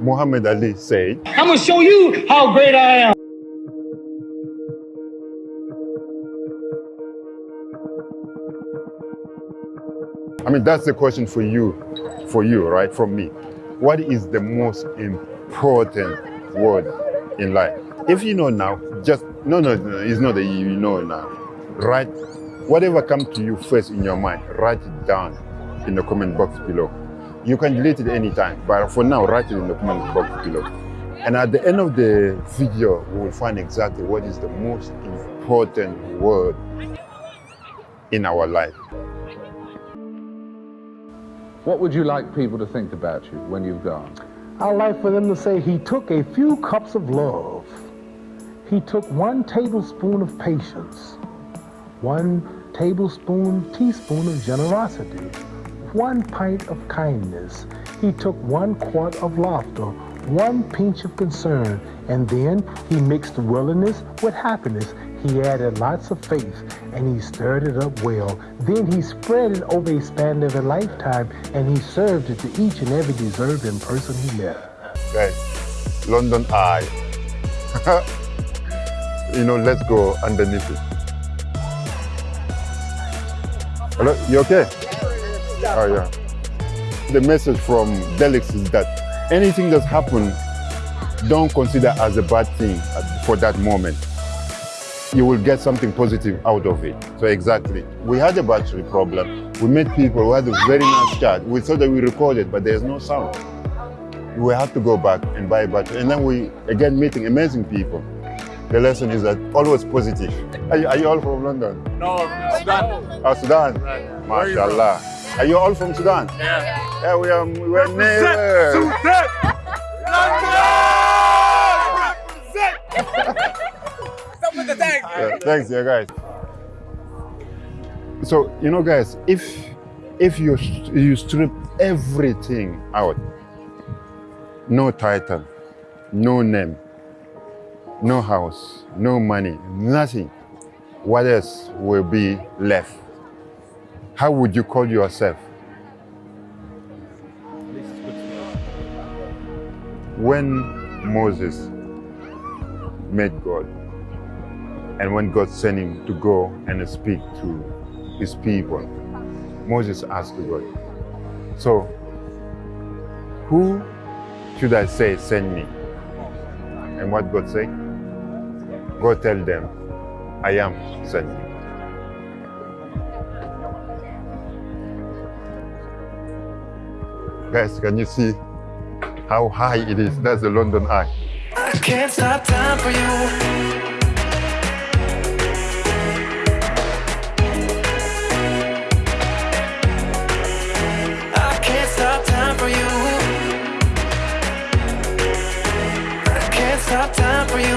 Muhammad Ali said, I'm gonna show you how great I am. I mean, that's the question for you, for you, right? From me. What is the most important word in life? If you know now, just, no, no, no it's not that you know now. Write, whatever comes to you first in your mind, write it down in the comment box below. You can delete it anytime, but for now, write it in the comment box below. And at the end of the video, we will find exactly what is the most important word in our life. What would you like people to think about you when you've gone? I'd like for them to say he took a few cups of love. He took one tablespoon of patience, one tablespoon, teaspoon of generosity, one pint of kindness. He took one quart of laughter, one pinch of concern, and then he mixed willingness with happiness. He added lots of faith and he stirred it up well. Then he spread it over a span of a lifetime and he served it to each and every deserving person he met. Right. London Eye. you know, let's go underneath it. Hello, you okay? Oh, yeah. The message from Felix is that anything that's happened, don't consider as a bad thing for that moment. You will get something positive out of it. So exactly. We had a battery problem. We met people we had a very nice chat. We thought that we recorded, but there's no sound. We had to go back and buy a battery. And then we, again, meeting amazing people. The lesson is that always positive. Are you, are you all from London? No, Sudan. Oh, Sudan? Right. Where are you MashaAllah. Are you all from Sudan? Yeah. Yeah, we are, we are neighbors. Sudan! London! Represent! Stop with the tag. Yeah, thanks, yeah, guys. So you know, guys, if if you you strip everything out, no title, no name, no house, no money, nothing, what else will be left? How would you call yourself? When Moses met God, and when God sent him to go and speak to his people, Moses asked God, So, who should I say send me? And what God said? Go tell them, I am sent Guys, can you see how high it is? That's the London Eye. I can't stop time for you. I can't stop time for you. I can't stop time for you.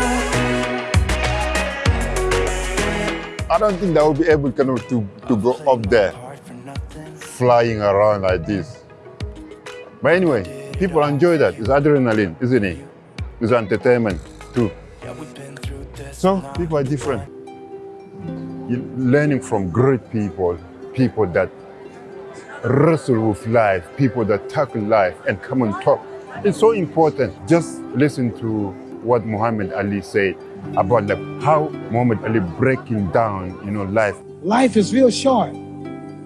I don't think that will be able kind of, to, to go up there, flying around like this. But anyway, people enjoy that. It's adrenaline, isn't it? It's entertainment too. So people are different. You're learning from great people, people that wrestle with life, people that tackle life and come and talk. It's so important. Just listen to what Muhammad Ali said about like how Muhammad Ali breaking down, you know, life. Life is real short.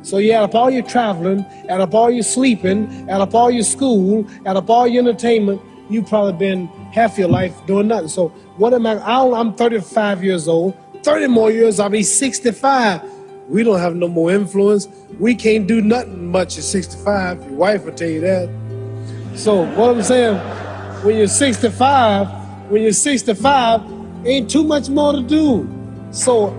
So you add up all your traveling, add up all your sleeping, add up all your school, add up all your entertainment, you've probably been half your life doing nothing. So what am I? I'll, I'm 35 years old. 30 more years, I'll be 65. We don't have no more influence. We can't do nothing much at 65. Your wife will tell you that. So what I'm saying, when you're 65, when you're 65, ain't too much more to do. So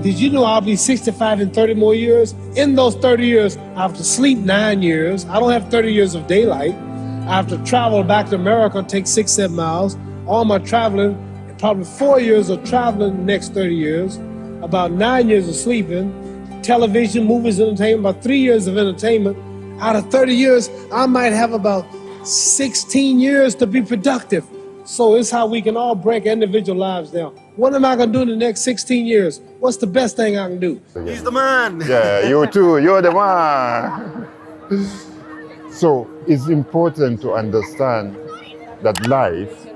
did you know I'll be 65 in 30 more years? In those 30 years, I have to sleep nine years. I don't have 30 years of daylight. I have to travel back to America, take six, seven miles. All my traveling, probably four years of traveling the next 30 years, about nine years of sleeping, television, movies, entertainment, about three years of entertainment. Out of 30 years, I might have about 16 years to be productive. So it's how we can all break individual lives down. What am I gonna do in the next 16 years? What's the best thing I can do? He's the man. Yeah, you too. You're the man. So it's important to understand that life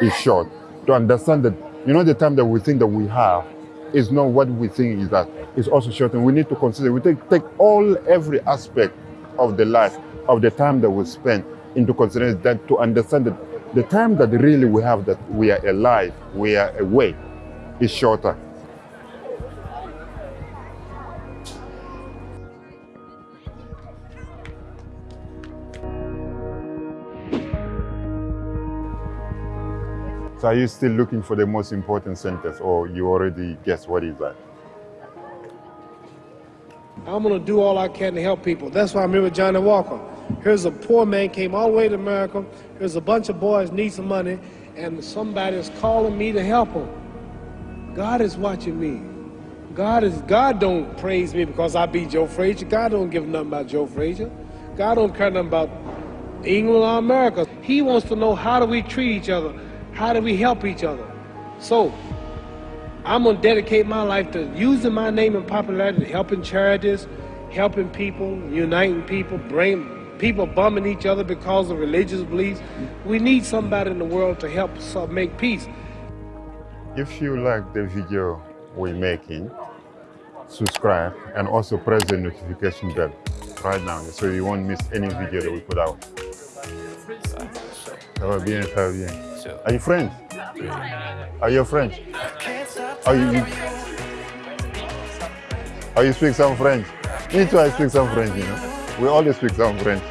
is short, to understand that, you know, the time that we think that we have is not what we think is that. It's also short, and we need to consider, we take, take all, every aspect of the life, of the time that we spend into consideration that to understand that the time that really we have that we are alive, we are awake, is shorter. So are you still looking for the most important sentence or you already guess what is that? I'm gonna do all I can to help people. That's why I'm here with Johnny Walker. Here's a poor man came all the way to America. Here's a bunch of boys need some money, and somebody is calling me to help them. God is watching me. God is God don't praise me because I beat Joe Frazier. God don't give nothing about Joe Frazier. God don't care nothing about England or America. He wants to know how do we treat each other? How do we help each other? So I'm gonna dedicate my life to using my name and popularity, helping charities, helping people, uniting people, bring people bumming each other because of religious beliefs. We need somebody in the world to help us make peace. If you like the video we're making, subscribe and also press the notification bell right now so you won't miss any video that we put out. Are you French? Are you French? Are you, you, are you speak some French? Me too, I speak some French, you know. We always speak some French.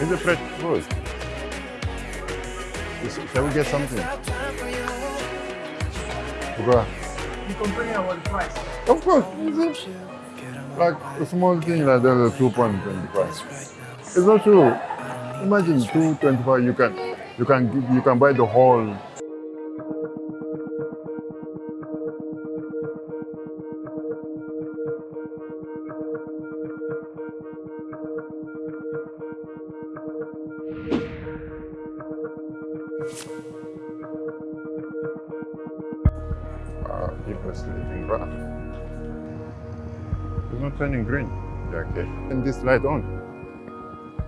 It's a French food. Shall we get something? Pourquoi? You complain about the price. Of course, is it? Like a small thing like that, 2.25. It's not true. Imagine 2.25, you can, you can, you can buy the whole. People are sleeping rough. It's not turning green. Okay. And this light on.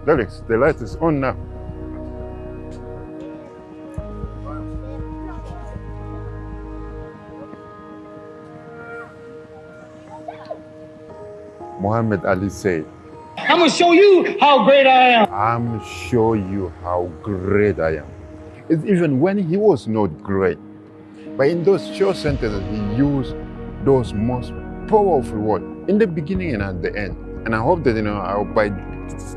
Felix, the light is on now. Muhammad Ali said, I'm gonna show you how great I am. I'm show you how great I am. It's even when he was not great. But in those short sentences, he used those most powerful words in the beginning and at the end. And I hope that, you know, by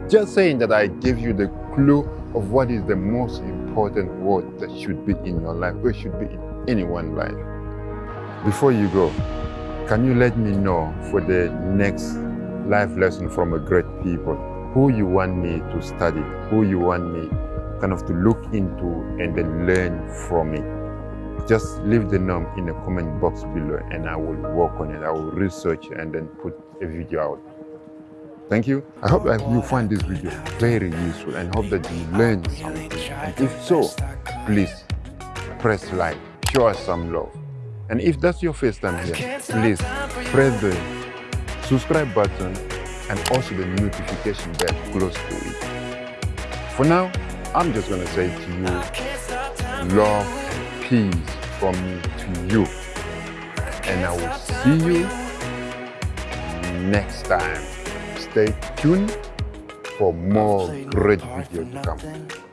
just saying that I gave you the clue of what is the most important word that should be in your life, or should be in anyone's life. Before you go, can you let me know for the next life lesson from a great people who you want me to study, who you want me kind of to look into and then learn from it? Just leave the name in the comment box below and I will work on it. I will research and then put a video out. Thank you. I hope that you find this video very useful and hope that you learn something. And if so, please press like, show us some love. And if that's your first time here, please press the subscribe button and also the notification bell close to it. For now, I'm just gonna say to you, love and peace from me to you. And I will see you next time. Stay tuned for more great videos to come.